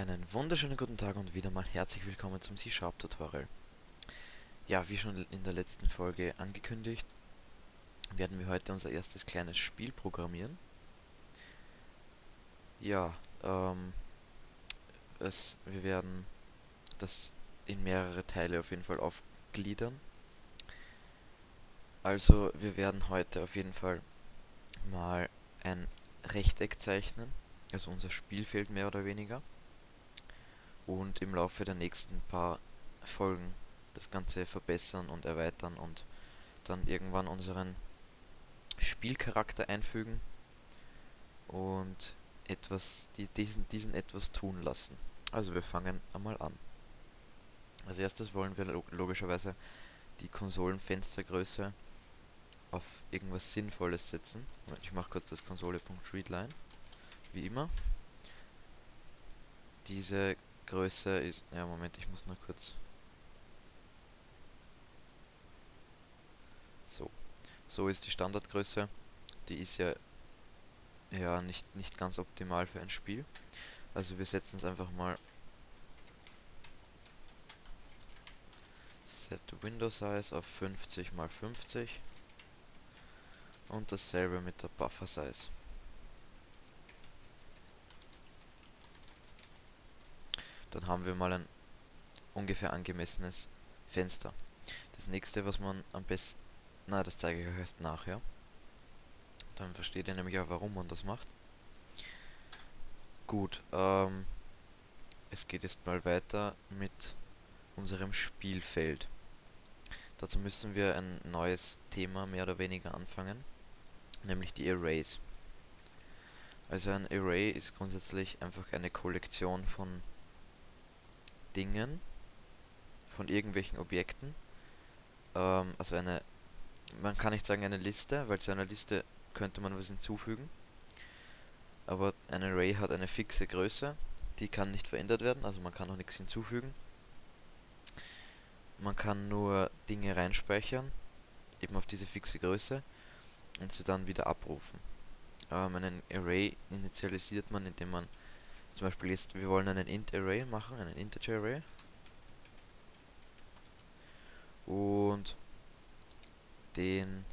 Einen wunderschönen guten Tag und wieder mal herzlich willkommen zum C-Sharp Tutorial. Ja, wie schon in der letzten Folge angekündigt, werden wir heute unser erstes kleines Spiel programmieren. Ja, ähm, es, wir werden das in mehrere Teile auf jeden Fall aufgliedern. Also, wir werden heute auf jeden Fall mal ein Rechteck zeichnen, also unser Spielfeld mehr oder weniger und im Laufe der nächsten paar Folgen das Ganze verbessern und erweitern und dann irgendwann unseren Spielcharakter einfügen und etwas, diesen, diesen etwas tun lassen. Also wir fangen einmal an. Als erstes wollen wir logischerweise die Konsolenfenstergröße auf irgendwas Sinnvolles setzen. Ich mache kurz das Konsole.readline, wie immer. Diese Größe ist... Ja, Moment, ich muss nur kurz... So. So ist die Standardgröße. Die ist ja ja nicht, nicht ganz optimal für ein Spiel. Also wir setzen es einfach mal Set Window Size auf 50 x 50 und dasselbe mit der Buffer Size. Dann haben wir mal ein ungefähr angemessenes Fenster. Das nächste, was man am besten... Na, das zeige ich euch erst nachher. Dann versteht ihr nämlich auch, warum man das macht. Gut, ähm, es geht jetzt mal weiter mit unserem Spielfeld. Dazu müssen wir ein neues Thema mehr oder weniger anfangen, nämlich die Arrays. Also ein Array ist grundsätzlich einfach eine Kollektion von Dingen, von irgendwelchen Objekten. Ähm, also eine, man kann nicht sagen eine Liste, weil zu einer Liste könnte man was hinzufügen. Aber ein Array hat eine fixe Größe, die kann nicht verändert werden, also man kann auch nichts hinzufügen. Man kann nur Dinge reinspeichern, eben auf diese fixe Größe, und sie dann wieder abrufen. Ähm, einen Array initialisiert man, indem man zum Beispiel jetzt, wir wollen einen int-Array machen, einen Integer-Array. Und den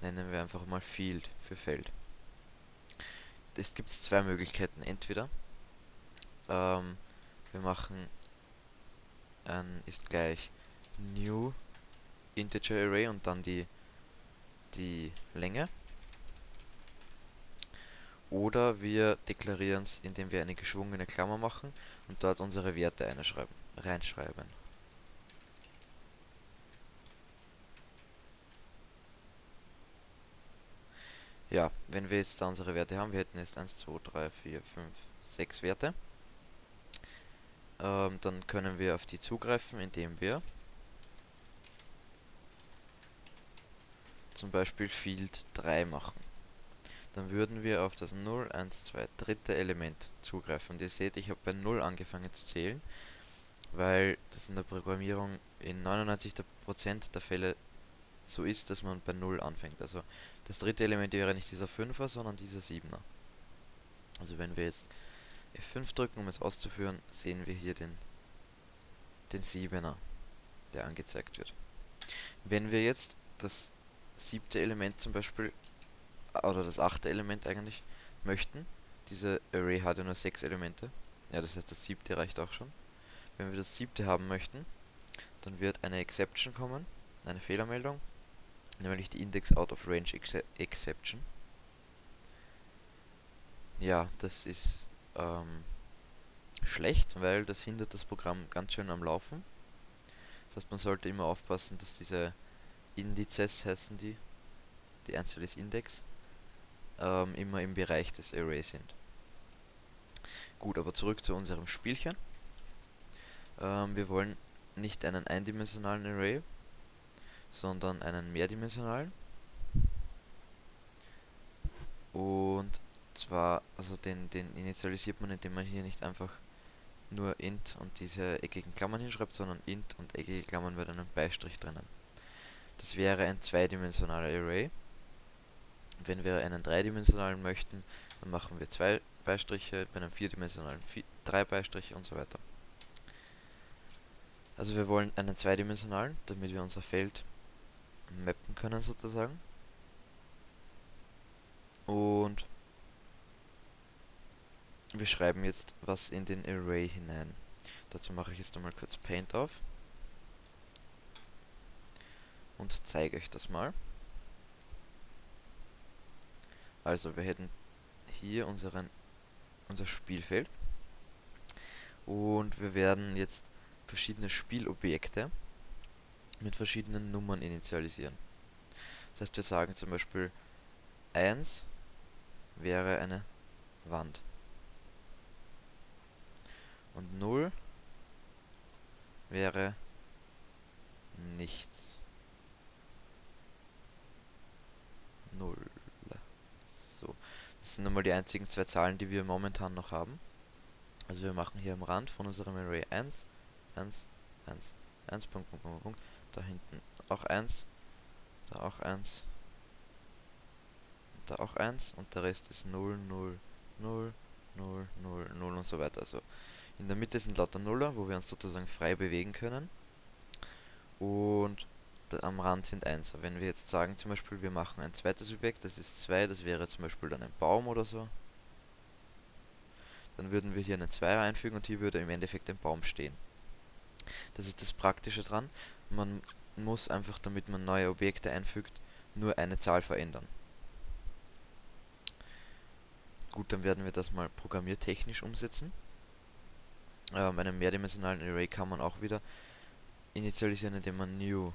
nennen wir einfach mal Field für Feld. Es gibt zwei Möglichkeiten. Entweder ähm, wir machen ein ist gleich new integer array und dann die die Länge oder wir deklarieren es, indem wir eine geschwungene Klammer machen und dort unsere Werte reinschreiben. Ja, wenn wir jetzt da unsere Werte haben, wir hätten jetzt 1, 2, 3, 4, 5, 6 Werte, ähm, dann können wir auf die zugreifen, indem wir zum Beispiel Field 3 machen dann würden wir auf das 0, 1, 2, dritte Element zugreifen. Und ihr seht, ich habe bei 0 angefangen zu zählen, weil das in der Programmierung in 99% der Fälle so ist, dass man bei 0 anfängt. Also das dritte Element wäre nicht dieser 5er, sondern dieser 7er. Also wenn wir jetzt F5 drücken, um es auszuführen, sehen wir hier den, den 7er, der angezeigt wird. Wenn wir jetzt das siebte Element zum Beispiel oder das achte Element eigentlich möchten. Diese Array hat ja nur sechs Elemente. Ja, das heißt, das siebte reicht auch schon. Wenn wir das siebte haben möchten, dann wird eine Exception kommen, eine Fehlermeldung, nämlich die Index Out of Range Exception. Ja, das ist ähm, schlecht, weil das hindert das Programm ganz schön am Laufen. Das heißt, man sollte immer aufpassen, dass diese Indizes heißen die, die Anzahl ist Index, ähm, immer im Bereich des Arrays sind. Gut, aber zurück zu unserem Spielchen. Ähm, wir wollen nicht einen eindimensionalen Array, sondern einen mehrdimensionalen. Und zwar, also den, den initialisiert man, indem man hier nicht einfach nur int und diese eckigen Klammern hinschreibt, sondern int und eckige Klammern mit einem Beistrich drinnen. Das wäre ein zweidimensionaler Array. Wenn wir einen dreidimensionalen möchten, dann machen wir zwei Beistriche, bei einem vierdimensionalen vier, drei Beistriche und so weiter. Also wir wollen einen zweidimensionalen, damit wir unser Feld mappen können sozusagen. Und wir schreiben jetzt was in den Array hinein. Dazu mache ich jetzt einmal kurz Paint auf und zeige euch das mal. Also wir hätten hier unseren, unser Spielfeld und wir werden jetzt verschiedene Spielobjekte mit verschiedenen Nummern initialisieren. Das heißt, wir sagen zum Beispiel 1 wäre eine Wand. Und 0 wäre nichts. 0. So. Das sind einmal die einzigen zwei Zahlen, die wir momentan noch haben. Also wir machen hier am Rand von unserem Array 1, 1, 1, 1, Punkt, Punkt, Punkt, Punkt. Da hinten auch 1, da auch 1, da auch 1 und der Rest ist 0, 0, 0, 0, 0, 0 und so weiter. Also in der Mitte sind lauter Nuller, wo wir uns sozusagen frei bewegen können. Und am Rand sind 1. Wenn wir jetzt sagen zum Beispiel, wir machen ein zweites Objekt, das ist 2, das wäre zum Beispiel dann ein Baum oder so. Dann würden wir hier einen Zweier einfügen und hier würde im Endeffekt ein Baum stehen. Das ist das Praktische dran. Man muss einfach, damit man neue Objekte einfügt, nur eine Zahl verändern. Gut, dann werden wir das mal programmiertechnisch umsetzen. Ähm, einen mehrdimensionalen Array kann man auch wieder initialisieren, indem man new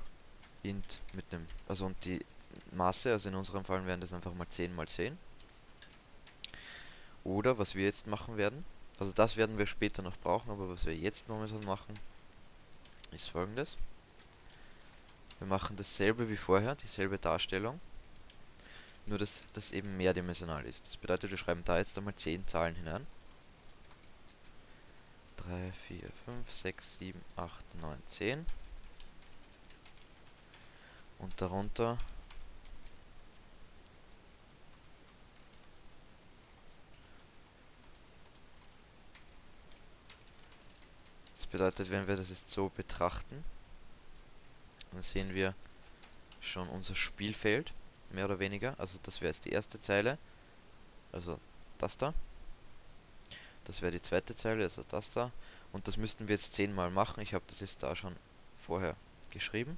int mit dem, also und die Maße, also in unserem Fall wären das einfach mal 10 mal 10. Oder was wir jetzt machen werden, also das werden wir später noch brauchen, aber was wir jetzt momentan machen, ist folgendes. Wir machen dasselbe wie vorher, dieselbe Darstellung, nur dass das eben mehrdimensional ist. Das bedeutet, wir schreiben da jetzt einmal 10 Zahlen hinein. 3, 4, 5, 6, 7, 8, 9, 10. Und darunter Das bedeutet, wenn wir das jetzt so betrachten, dann sehen wir schon unser Spielfeld, mehr oder weniger. Also das wäre jetzt die erste Zeile, also das da. Das wäre die zweite Zeile, also das da. Und das müssten wir jetzt zehnmal machen. Ich habe das jetzt da schon vorher geschrieben.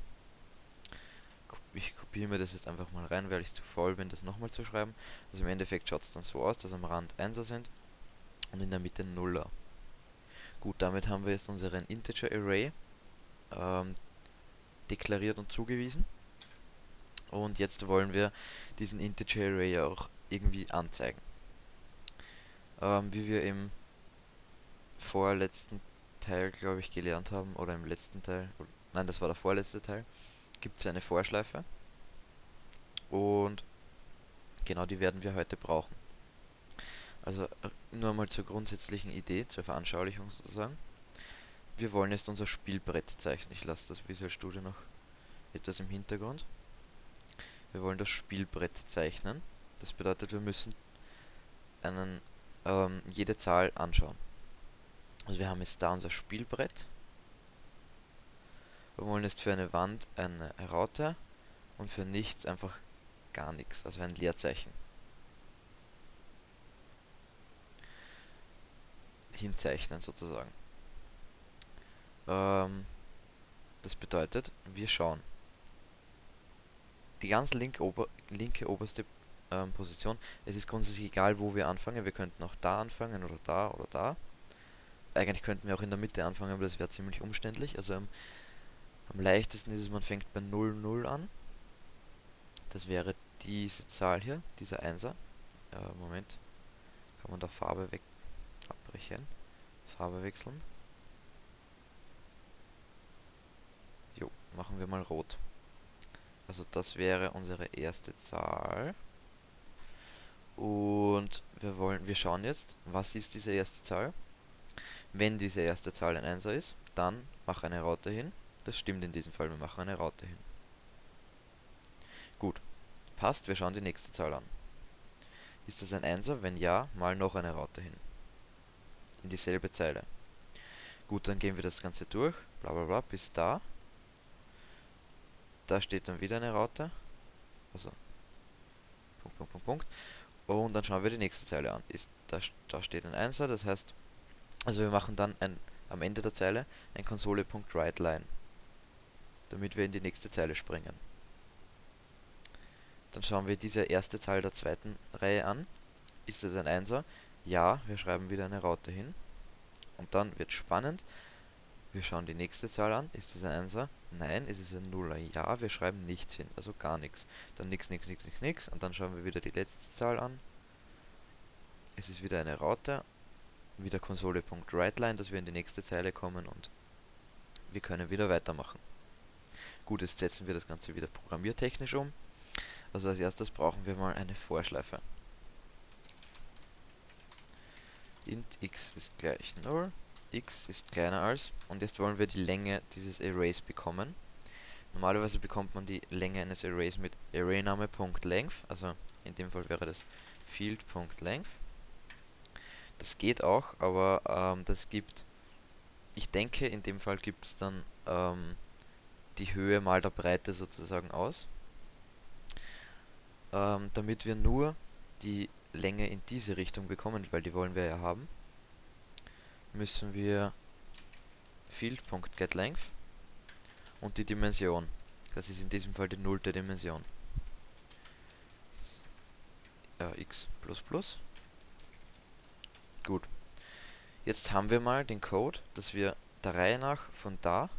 Ich kopiere mir das jetzt einfach mal rein, weil ich zu faul bin, das nochmal zu schreiben. Also im Endeffekt schaut es dann so aus, dass am Rand 1er sind und in der Mitte Nuller. Gut, damit haben wir jetzt unseren Integer Array ähm, deklariert und zugewiesen. Und jetzt wollen wir diesen Integer Array auch irgendwie anzeigen. Ähm, wie wir im vorletzten Teil, glaube ich, gelernt haben, oder im letzten Teil, nein, das war der vorletzte Teil, gibt es eine Vorschleife. Und genau die werden wir heute brauchen. Also äh, nur mal zur grundsätzlichen Idee, zur Veranschaulichung sozusagen. Wir wollen jetzt unser Spielbrett zeichnen. Ich lasse das Visual Studio noch etwas im Hintergrund. Wir wollen das Spielbrett zeichnen. Das bedeutet, wir müssen einen, ähm, jede Zahl anschauen. Also wir haben jetzt da unser Spielbrett. Wir wollen jetzt für eine Wand eine Raute und für nichts einfach gar nichts, also ein Leerzeichen. hinzeichnen sozusagen. Ähm, das bedeutet, wir schauen. Die ganz linke, ober, linke oberste ähm, Position, es ist grundsätzlich egal, wo wir anfangen. Wir könnten auch da anfangen oder da oder da. Eigentlich könnten wir auch in der Mitte anfangen, aber das wäre ziemlich umständlich. Also am, am leichtesten ist es, man fängt bei 0, 0 an. Das wäre diese Zahl hier, dieser Einser. Äh, Moment, kann man da Farbe weg abbrechen. Farbe wechseln. Jo, machen wir mal rot. Also das wäre unsere erste Zahl. Und wir wollen, wir schauen jetzt, was ist diese erste Zahl? Wenn diese erste Zahl ein Einser ist, dann mach eine Raute hin. Das stimmt in diesem Fall, wir machen eine Raute hin. Gut, passt, wir schauen die nächste Zahl an. Ist das ein Einser? Wenn ja, mal noch eine Raute hin. In dieselbe Zeile. Gut, dann gehen wir das Ganze durch, bla bla bla, bis da. Da steht dann wieder eine Raute. Also, Punkt, Punkt, Punkt, Punkt. Und dann schauen wir die nächste Zeile an. Ist, da, da steht ein Einser, das heißt, also wir machen dann ein, am Ende der Zeile ein Konsole.WriteLine, damit wir in die nächste Zeile springen. Dann schauen wir diese erste Zahl der zweiten Reihe an. Ist es ein Einser? Ja, wir schreiben wieder eine Raute hin. Und dann wird spannend. Wir schauen die nächste Zahl an. Ist es ein Einser? Nein. Ist es ein Nuller? Ja, wir schreiben nichts hin. Also gar nichts. Dann nix, nix, nix, nix, nix. Und dann schauen wir wieder die letzte Zahl an. Es ist wieder eine Raute. Wieder Konsole.WriteLine, dass wir in die nächste Zeile kommen und wir können wieder weitermachen. Gut, jetzt setzen wir das Ganze wieder programmiertechnisch um. Also als erstes brauchen wir mal eine Vorschleife. int x ist gleich 0, x ist kleiner als, und jetzt wollen wir die Länge dieses Arrays bekommen. Normalerweise bekommt man die Länge eines Arrays mit ArrayName.length, also in dem Fall wäre das Field.length. Das geht auch, aber ähm, das gibt, ich denke in dem Fall gibt es dann ähm, die Höhe mal der Breite sozusagen aus ähm, damit wir nur die Länge in diese Richtung bekommen, weil die wollen wir ja haben, müssen wir Field.getLength und die Dimension. Das ist in diesem Fall die nullte Dimension. Ja, x plus plus. Gut. Jetzt haben wir mal den Code, dass wir der Reihe nach von da,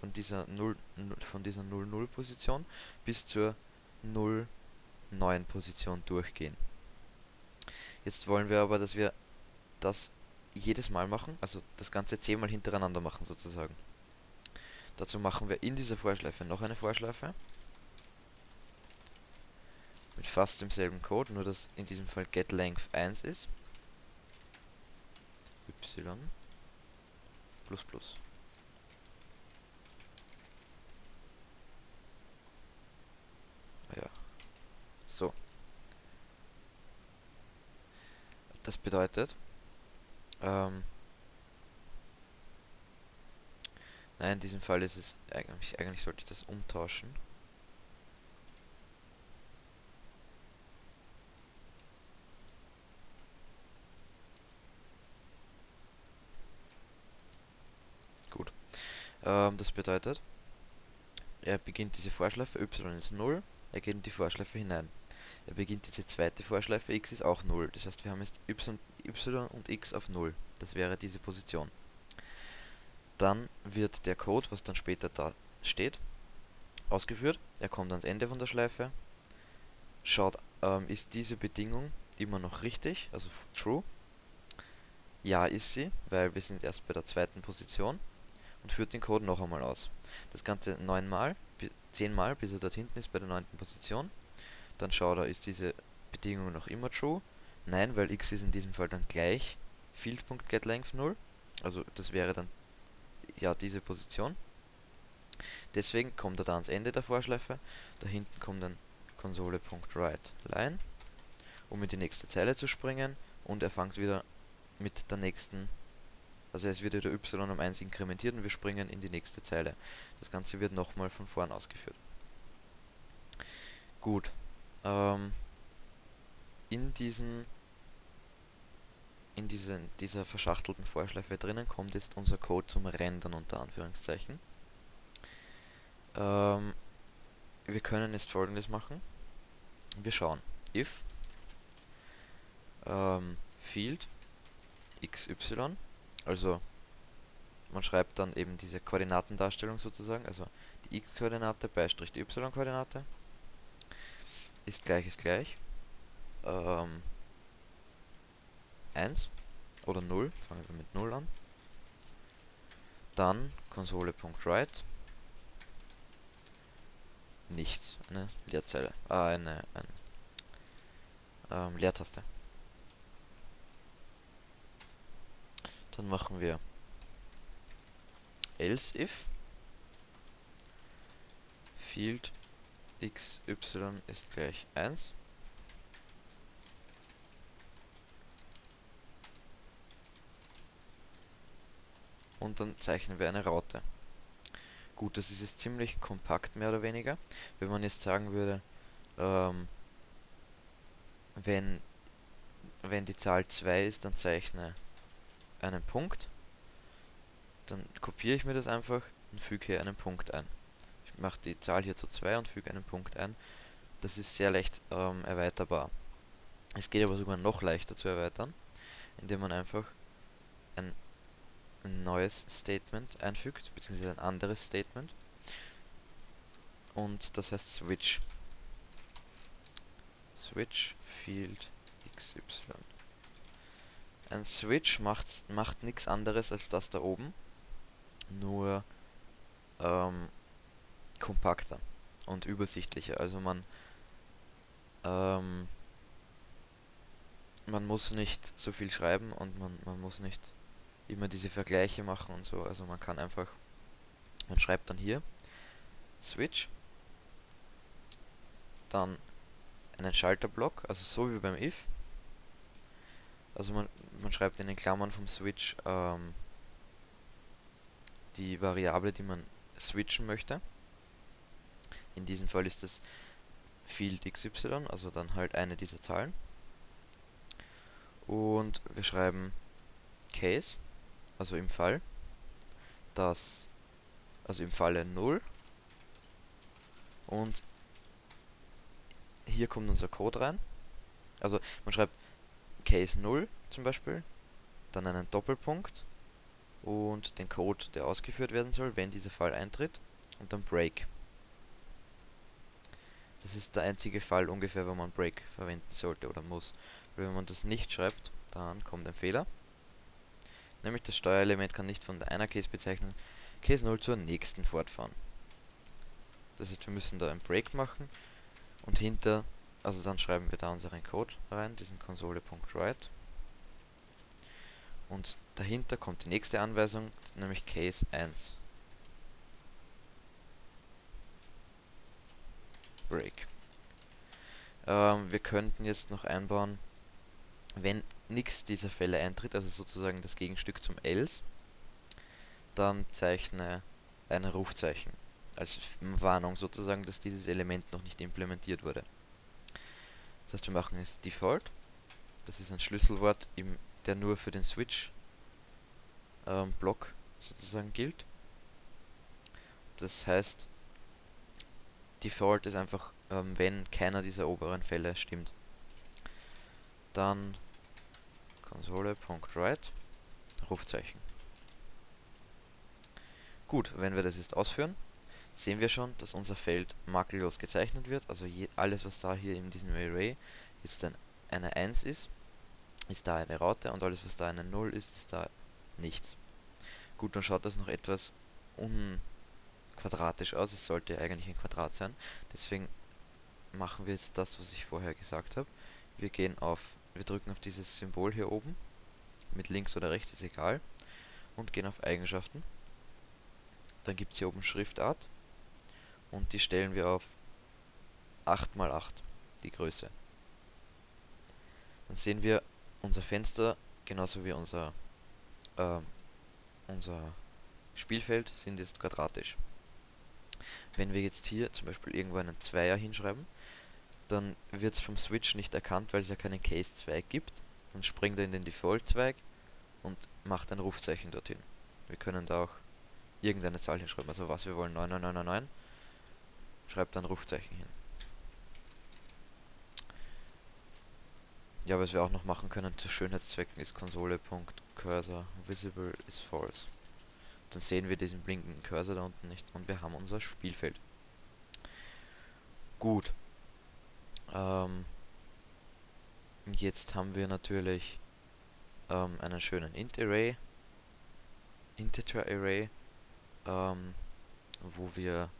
von dieser 0, von dieser 0,0 Position bis zur 0, neuen Position durchgehen. Jetzt wollen wir aber, dass wir das jedes Mal machen, also das Ganze zehnmal hintereinander machen sozusagen. Dazu machen wir in dieser Vorschleife noch eine Vorschleife. Mit fast demselben Code, nur dass in diesem Fall getLength 1 ist. y plus plus. So. Das bedeutet, ähm, nein, in diesem Fall ist es, eigentlich, eigentlich sollte ich das umtauschen. Gut. Ähm, das bedeutet, er beginnt diese Vorschleife, y ist 0, er geht in die Vorschleife hinein er beginnt diese zweite Vorschleife, x ist auch 0. Das heißt, wir haben jetzt y, y und x auf 0. Das wäre diese Position. Dann wird der Code, was dann später da steht, ausgeführt. Er kommt ans Ende von der Schleife, schaut, ähm, ist diese Bedingung immer noch richtig, also true. Ja, ist sie, weil wir sind erst bei der zweiten Position und führt den Code noch einmal aus. Das Ganze neunmal, zehnmal, bis er dort hinten ist bei der neunten Position dann schau da, ist diese Bedingung noch immer true? Nein, weil x ist in diesem Fall dann gleich field.getLength 0. Also das wäre dann ja diese Position. Deswegen kommt er da ans Ende der Vorschleife. Da hinten kommt dann Konsole.writeLine, um in die nächste Zeile zu springen. Und er fängt wieder mit der nächsten, also es wird wieder y um 1 inkrementiert und wir springen in die nächste Zeile. Das Ganze wird nochmal von vorn ausgeführt. Gut, ähm, in diesem in diesen, dieser verschachtelten Vorschleife drinnen kommt jetzt unser Code zum Rendern unter Anführungszeichen. Ähm, wir können jetzt folgendes machen. Wir schauen if ähm, field xy, also man schreibt dann eben diese Koordinatendarstellung sozusagen, also die x-Koordinate beistrich die y-Koordinate ist gleich ist gleich. Ähm, 1 oder 0, fangen wir mit 0 an. Dann Konsole.write nichts, eine Leerzeile, ah, eine, eine ähm, Leertaste. Dann machen wir else if field xy ist gleich 1. Und dann zeichnen wir eine Raute. Gut, das ist jetzt ziemlich kompakt, mehr oder weniger. Wenn man jetzt sagen würde, ähm, wenn, wenn die Zahl 2 ist, dann zeichne einen Punkt. Dann kopiere ich mir das einfach und füge hier einen Punkt ein. Mache die Zahl hier zu 2 und füge einen Punkt ein. Das ist sehr leicht ähm, erweiterbar. Es geht aber sogar noch leichter zu erweitern, indem man einfach ein ein neues Statement einfügt, beziehungsweise ein anderes Statement. Und das heißt Switch. Switch Field XY. Ein Switch macht, macht nichts anderes als das da oben, nur ähm, kompakter und übersichtlicher. Also man ähm, man muss nicht so viel schreiben und man, man muss nicht immer diese Vergleiche machen und so. Also man kann einfach, man schreibt dann hier Switch, dann einen Schalterblock, also so wie beim if. Also man, man schreibt in den Klammern vom Switch ähm, die Variable, die man switchen möchte. In diesem Fall ist das Field xy, also dann halt eine dieser Zahlen. Und wir schreiben Case also im Fall, dass, also im Falle 0 und hier kommt unser Code rein. Also man schreibt Case 0 zum Beispiel, dann einen Doppelpunkt und den Code, der ausgeführt werden soll, wenn dieser Fall eintritt und dann Break. Das ist der einzige Fall ungefähr, wo man Break verwenden sollte oder muss. Weil wenn man das nicht schreibt, dann kommt ein Fehler. Nämlich das Steuerelement kann nicht von einer Case-Bezeichnung Case 0 zur nächsten fortfahren. Das heißt, wir müssen da einen Break machen und hinter, also dann schreiben wir da unseren Code rein, diesen Konsole.write. Und dahinter kommt die nächste Anweisung, nämlich Case 1. Break. Ähm, wir könnten jetzt noch einbauen, wenn nichts dieser Fälle eintritt, also sozusagen das Gegenstück zum else, dann zeichne ein Rufzeichen als Warnung sozusagen, dass dieses Element noch nicht implementiert wurde. Das heißt, wir machen es Default. Das ist ein Schlüsselwort, der nur für den Switch ähm, sozusagen gilt. Das heißt, Default ist einfach, ähm, wenn keiner dieser oberen Fälle stimmt. Dann Konsole.write Rufzeichen. Gut, wenn wir das jetzt ausführen, sehen wir schon, dass unser Feld makellos gezeichnet wird. Also je, alles, was da hier in diesem Array jetzt ein, eine 1 ist, ist da eine Raute und alles, was da eine 0 ist, ist da nichts. Gut, dann schaut das noch etwas unquadratisch aus. Es sollte eigentlich ein Quadrat sein. Deswegen machen wir jetzt das, was ich vorher gesagt habe. Wir gehen auf wir drücken auf dieses Symbol hier oben, mit links oder rechts ist egal, und gehen auf Eigenschaften. Dann gibt es hier oben Schriftart und die stellen wir auf 8x8, die Größe. Dann sehen wir unser Fenster, genauso wie unser, äh, unser Spielfeld, sind jetzt quadratisch. Wenn wir jetzt hier zum Beispiel irgendwo einen Zweier hinschreiben, dann wird es vom Switch nicht erkannt, weil es ja keinen Case-Zweig gibt. Dann springt er in den Default-Zweig und macht ein Rufzeichen dorthin. Wir können da auch irgendeine Zahl hinschreiben, also was wir wollen, 9999, schreibt dann Rufzeichen hin. Ja, was wir auch noch machen können zu Schönheitszwecken ist Konsole.cursor visible is false. Dann sehen wir diesen blinkenden Cursor da unten nicht und wir haben unser Spielfeld. Gut, ähm, jetzt haben wir natürlich ähm, einen schönen Int Array, Integer Array, ähm, wo wir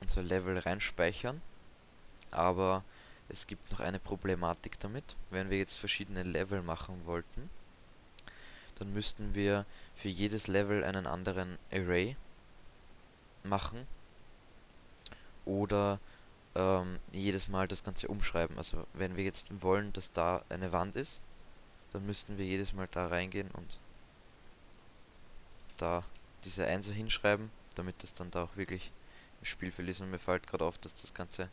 unser Level reinspeichern. Aber es gibt noch eine Problematik damit. Wenn wir jetzt verschiedene Level machen wollten, dann müssten wir für jedes Level einen anderen Array machen. Oder ähm, jedes Mal das Ganze umschreiben. Also wenn wir jetzt wollen, dass da eine Wand ist, dann müssten wir jedes Mal da reingehen und da diese Einser hinschreiben, damit das dann da auch wirklich im Spielfeld ist. Und mir fällt gerade auf, dass das Ganze,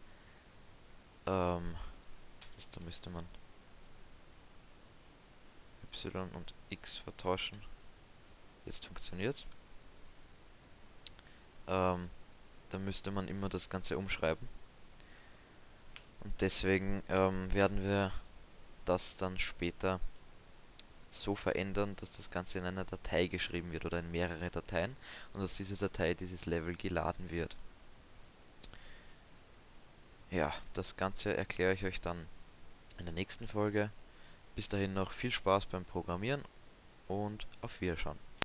ähm, das, da müsste man y und x vertauschen. Jetzt funktioniert. Ähm, da müsste man immer das Ganze umschreiben. Und deswegen ähm, werden wir das dann später so verändern, dass das Ganze in einer Datei geschrieben wird oder in mehrere Dateien und aus dieser Datei dieses Level geladen wird. Ja, das Ganze erkläre ich euch dann in der nächsten Folge. Bis dahin noch viel Spaß beim Programmieren und auf Wiederschauen.